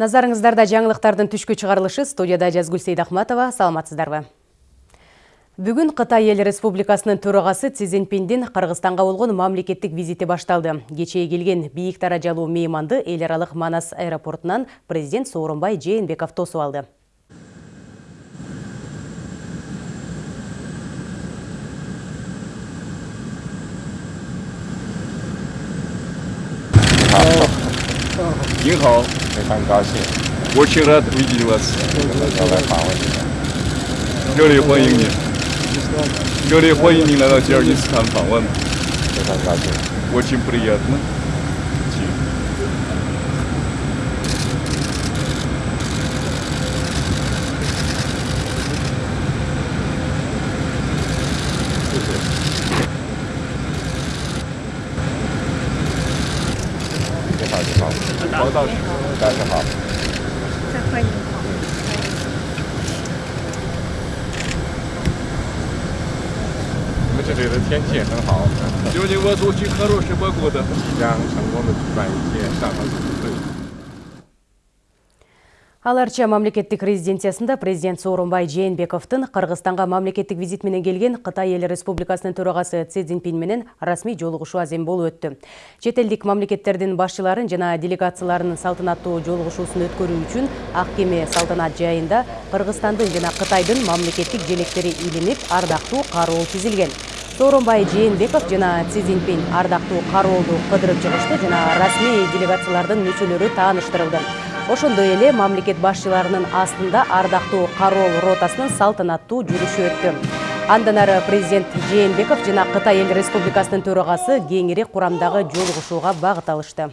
Назарыңыздарда жаңылықтардың түшкі чығарылышы студияда Жазгүл Сейдахматова. Саламатсыздарбы. Бүгін Қытай ел республикасының төрағасы Си Цзиньпиндин Қырғызстанға болған мамлекеттік визиті башталды. Кечээ келген бийик даражалуу мейманды эл Манас аэропортунан президент Сооронбай Жээнбеков тосуп алды. Нихао, 非常高兴 очень рад видеть вас. 能够来访问你们。热烈欢迎您，热烈欢迎您来到吉尔吉斯坦访问，非常高兴。 очень приятно. 楼师室，大家好。再欢迎。这里的天气也很好，由宁波出去喝入石博谷的即将成功的举办一届上合。Аларча мамлекеттик резиденциясында президент Сооронбай Жээнбековдун Кыргызстанга мамлекеттик визит менен келген Кытай эл республикасынын төрагасы Си Цзиньпин менен расмий жолугушуу азем болуп өттү. Чет элдик мамлекеттердин башчыларын жана делегацияларынын салтанаттуу жолугушуусун өткөрүү үчүн ак кеме салтанат жайында Кыргызстандын жана Кытайдын мамлекеттик желектери илинип, ардактуу кароол тизилген. Сооронбай Жээнбеков жана Си Цзиньпин ардактуу кароолду кыдырып чыгышты жана расмий делегациялардын мүчөлөрү тааныштырылды. Ошондой эле мамлекет башчыларынын астында ардактуу кароол ротасынын салтанаттуу жүрүшү өттү. Андан ары президент Жээнбеков жана Кытай эл республикасынын төрагасы кеңири курамдагы жолугушууга багыт алышты.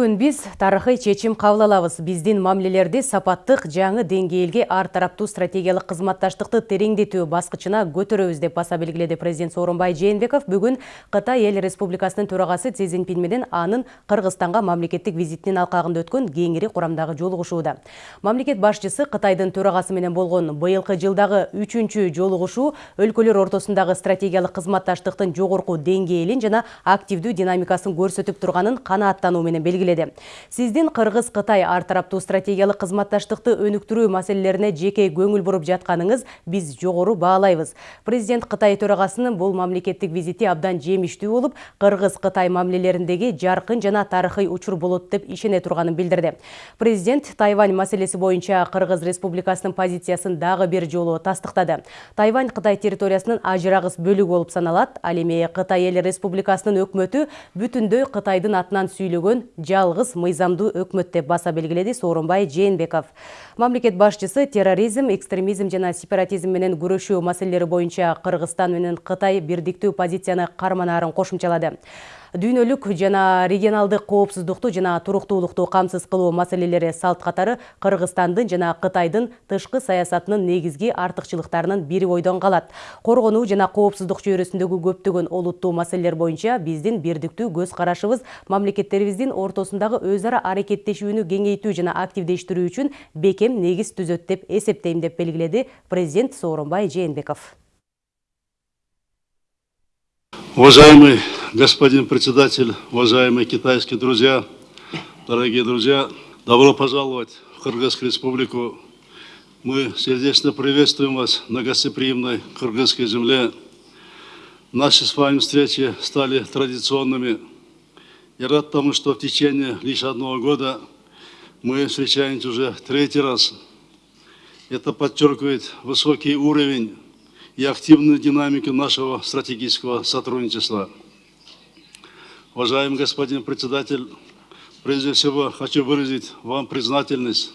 Бүгін біз тарихи чечим кабыл алабыз. Биздин мамилелерди сапаттык жаңы ар тараптуу стратегиялык кызматташтыкты тереңдетүү баскычына көтөрөбүз деп баса белгиледи президент Сооронбай Жээнбеков бүгүн Кытай эл республикасынын төрагасы Си Цзиньпин менен анын Кыргызстанга мамлекеттик визитинин алкагында өткөн кеңири курамдагы жолугушууда. Мамлекет башчысы Кытайдын төрагасы менен болгон быйылкы жылдагы үчүнчү жолугушуу өлкөлөр ортосундагы стратегиялык кызматташтыктын жогорку деңгээлин жана активдүү динамикасын көрсөтүп турганын канааттануу менен белгиледи. Сиздин Кыргыз-Кытай ар тараптуу стратегиялык кызматташтыкты өнүктүрүү маселелерине жеке көңүл буруп жатканыңыз биз жогору баалайбыз. Президент Кытай төрагасынын бул мамлекеттик визити абдан жемиштүү болуп, Кыргыз-Кытай мамилелериндеги жаркын жана тарыхый учур болот деп ишене турганын билдирди. Президент Тайвань маселеси боюнча Кыргыз Республикасынын позициясын дагы бир жолу тастыктады. Тайвань Кытай территориясынын ажырагыс бөлүгү болуп саналат. Ал эми Кытай эл республикасынын өкмөтү бүтүндөй Кытайдын атынан сүйлөгөн жалгыз мыйзамдуу өкмөт деп баса белгиледи сооронбай жээнбеков мамлекет башчысы терроризм экстремизм жана сепаратизм менен күрөшүү маселелери боюнча кыргызстан менен кытай бирдиктүү позицияны карманаарын кошумчалады. Дүйнөлүк жана регионалдык коопсуздукту жана туруктуулукту камсыз кылуу маселелери салт катары кыргызстандын жана кытайдын тышкы саясатынын негизги артыкчылыктарынын бири бойдон калат. Коргонуу жана коопсуздук чөйрөсүндөгү көптөгөн олуттуу маселелер боюнча биздин бирдиктүү көз карашыбыз мамлекеттерибиздин ортосундагы өз ара аракеттешүүнү кеңейтүү жана активдештирүү үчүн бекем негиз түзөт деп эсептейм деп белгиледи президент сооронбай жээнбеков. Уважаемый господин председатель, уважаемые китайские друзья, дорогие друзья, добро пожаловать в Кыргызскую республику. Мы сердечно приветствуем вас на гостеприимной кыргызской земле. Наши с вами встречи стали традиционными. Я рад тому, что в течение лишь одного года мы встречаемся уже третий раз. Это подчеркивает высокий уровень и активную динамику нашего стратегического сотрудничества. Уважаемый господин председатель, прежде всего хочу выразить вам признательность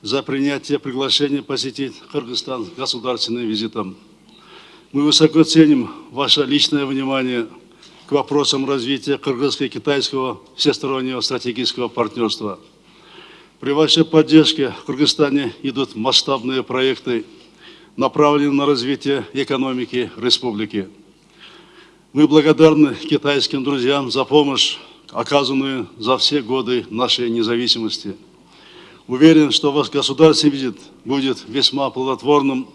за принятие приглашения посетить Кыргызстан государственным визитом. Мы высоко ценим ваше личное внимание к вопросам развития кыргызско-китайского всестороннего стратегического партнерства. При вашей поддержке в Кыргызстане идут масштабные проекты направлены на развитие экономики республики. Мы благодарны китайским друзьям за помощь, оказанную за все годы нашей независимости. Уверен, что ваш государственный визит будет весьма плодотворным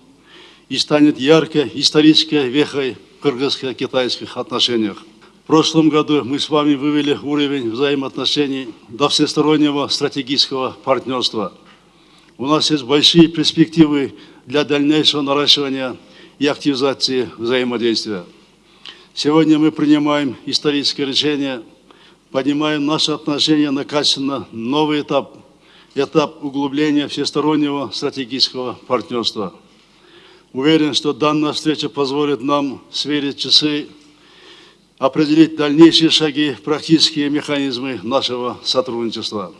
и станет яркой исторической вехой в кыргызско-китайских отношениях. В прошлом году мы с вами вывели уровень взаимоотношений до всестороннего стратегического партнерства. У нас есть большие перспективы для дальнейшего наращивания и активизации взаимодействия. Сегодня мы принимаем историческое решение, поднимаем наши отношения на качественно новый этап, этап углубления всестороннего стратегического партнерства. Уверен, что данная встреча позволит нам сверить часы, определить дальнейшие шаги, практические механизмы нашего сотрудничества.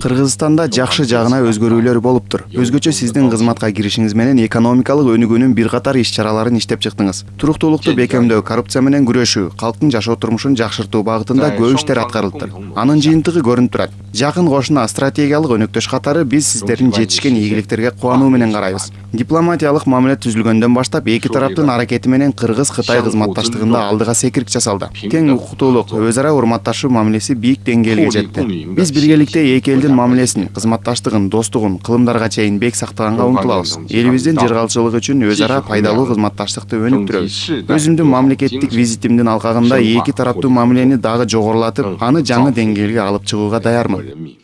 Кыргызстанда жакшы жагына өзгөрүүлөр болуптур өзгөчө сиздин кызматка киришиңиз менен экономикалык өнүгүүнүн бир катар иш чараларын иштеп чыктыңыз. Туруктуулукту бекемдөө коррупция менен күрөшүү калктын жашоо турмушун жакшыртуу багытында көп иштер аткарылыптыр анын жыйынтыгы көрүнүп турат. Жакын кошуна стратегиялык өнөктөш катары биз сиздердин жетишкен ийгиликтерге кубануу менен карайбыз. дипломатиялык мамиле түзүлгөндөн баштап эки тараптын аракети менен кыргыз кытай кызматташтыгында алдыга секирик жасалды. Тең укуктуулук өз ара урматташуу мамилеси бийик деңгээлге жетти биз биргеликте эки элдин мамилесин кызматташтыгын достугун кылымдарга чейин бек сактаганга умтулабыз элибиздин жыргалчылыгы үчүн өз ара пайдалуу кызматташтыкты өнүктүрөбүз. Өзүмдүн мамлекеттик визитимдин алкагында эки тараптуу мамилени дагы жогорулатып аны жаңы деңгээлге алып чыгууга даярмын。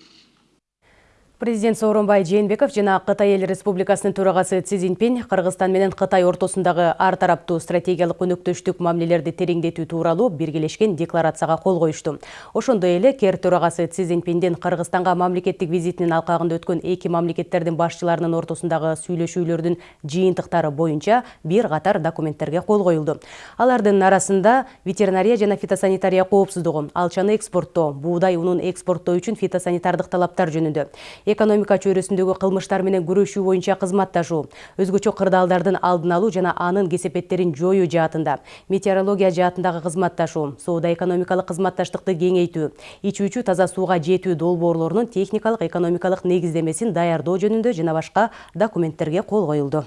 Президент Сооронбай Жээнбеков жана Кытай Эл Республикасынын төрагасы Цзиньпин Кыргызстан менен Кытай ортосундагы ар тараптуу стратегиялык өнөктөштүк мамилелерди тереңдетүү тууралуу биргелешкен декларацияга кол коюшту. Ошондой эле КЕР төрагасы Си Цзиньпиндин Кыргызстанга мамлекеттик визитинин алкагында өткөн эки мамлекеттердин башчыларынын ортосундагы сүйлөшүүлөрдүн жыйынтыктары боюнча бир катар документтерге кол коюлду. Алардын арасында ветеринария жана фитосанитария коопсуздугу, алчаны экспорттоо, буудай унун экспорттоо үчүн фитосанитардык талаптар жөнүндө экономика чөйрөсүндөгү кылмыштар менен күрөшүү боюнча кызматташуу өзгөчө кырдаалдардын алдын алуу жана анын кесепеттерин жоюу жаатында метеорология жаатындагы кызматташуу соода экономикалык кызматташтыкты кеңейтүү ичүүчү таза сууга жетүү долбоорлорунун техникалык экономикалык негиздемесин даярдоо жөнүндө жана башка документтерге кол коюлду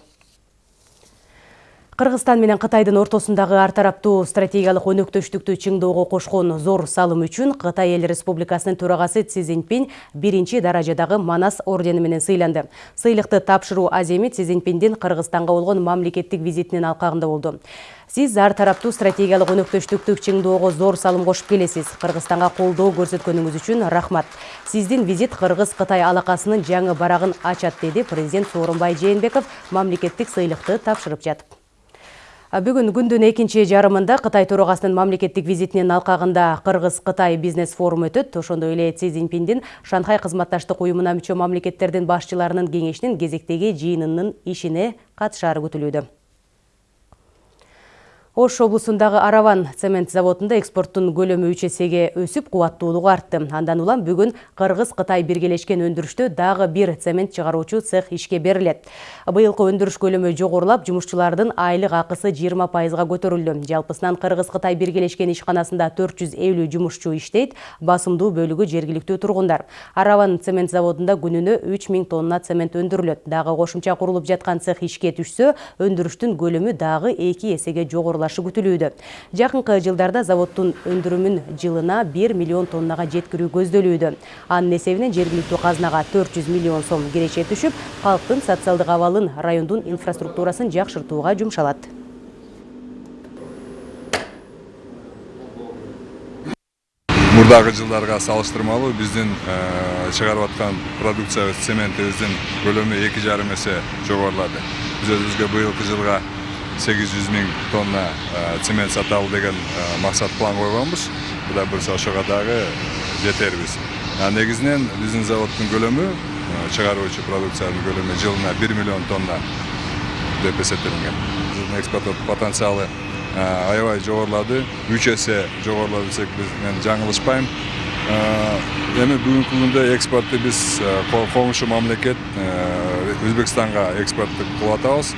Кыргызстан менен Кытайдын ортосундагы ар тараптуу стратегиялык өнөктөштүктү чыңдоого кошкон зор салым үчүн Кытай Эл Республикасынын төрагасы Си Цзиньпин биринчи даражадагы Манас ордени менен сыйланды. Сыйлыкты тапшыруу аземи Си Цзиньпиндин Кыргызстанга болгон мамлекеттик визитинин алкагында болду. Сиз ар тараптуу стратегиялык өнөктөштүктү чыңдоого зор салым кошуп келесиз. Кыргызстанга колдоо көрсөткөнүңүз үчүн рахмат. Сиздин визит Кыргыз-Кытай алакасынын жаңы барагын ачат, деди президент Сооронбай Жээнбеков мамлекеттик сыйлыкты тапшырып жатып. Бүгүн күндүн экинчи жарымында Кытай төрагасынын мамлекеттик визитинин алкагында Кыргыз-Кытай бизнес форум өтөт. Ошондой эле Си Шанхай кызматташтык уюмуна мүчө мамлекеттердин башчыларынын кеңешинин кезектеги жыйынынын ишине катышаары күтүлүүдө. Ош облусундагы Араван цемент заводунда экспорттун көлөмү үч эсеге өсүп, кубаттуулугу артты. Андан улам бүгүн Кыргыз-Кытай биргелешкен өндүрүштө дагы бир цемент чыгаруучу цех ишке берилет. Быйылкы өндүрүш көлөмү жогорулап, жумушчулардын айлык акысы 20 пайызга көтөрүлдү. Жалпысынан Кыргыз-Кытай биргелешкен ишканасында 450 жумушчу иштейт, басымдуу бөлүгү жергиликтүү тургундар. Араван цемент заводунда күнүнө 3000 тонна цемент өндүрүлөт. Дагы кошумча курулуп жаткан цех ишке түшсө, өндүрүштүн көлөмү дагы 2 эсеге жогорулат жогорулашы күтүлүүдө. Жакынкы жылдарда заводдун өндүрүмүн жылына 1 миллион тоннага жеткирүү көздөлүүдө. Анын эсебинен жергиликтүү казнага 400 миллион сом киреше түшүп, калктын социалдык абалын, райондун инфраструктурасын жакшыртууга жумшалат. мурдагы жылдарга салыштырмалуу биздин чыгарып аткан продукциябыз цементибиздин көлөмү эки жарым эсе жогорулады биз өзүбүзгө быйылкы жылга 800 миң тонна цемент саталы деген максат план койгонбуз кудай буюрса ошого дагы жетербиз негизинен биздин заводдун көлөмү чыгаруучу продукциянын көлөмү жылына 1 миллион тонна деп эсептелинген биздин экспорттоо потенциалы аябай жогорулады үч эсе жогорулады десек биз мен жаңылышпайм эми бүгүнкү күндө экспортты биз коңшу мамлекет өзбекстанга экспорт кылып атабыз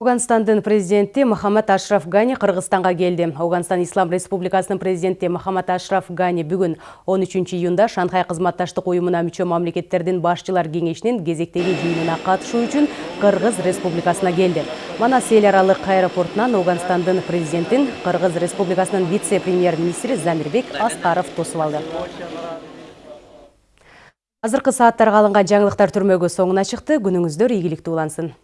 Ауганстандын президенти Махамад Ашраф Гани Кыргызстанга келди. Ауганстан Ислам Республикасынын президенти Махамад Ашраф Гани бүгүн 13 июнда Шанхай кызматташтык уюмуна мүчө мамлекеттердин башчылар кеңешинин кезектеги жыйынына катышуу үчүн Кыргыз Республикасына келди. Манас эл аралык аэропортунан Ауганстандын президентин Кыргыз Республикасынын вице-премьер-министри Замирбек Аскаров тосуп алды. Азыркы жаңылыктар түрмөгү соңуна чыкты. Күнүңүздөр ийгиликтүү улансын.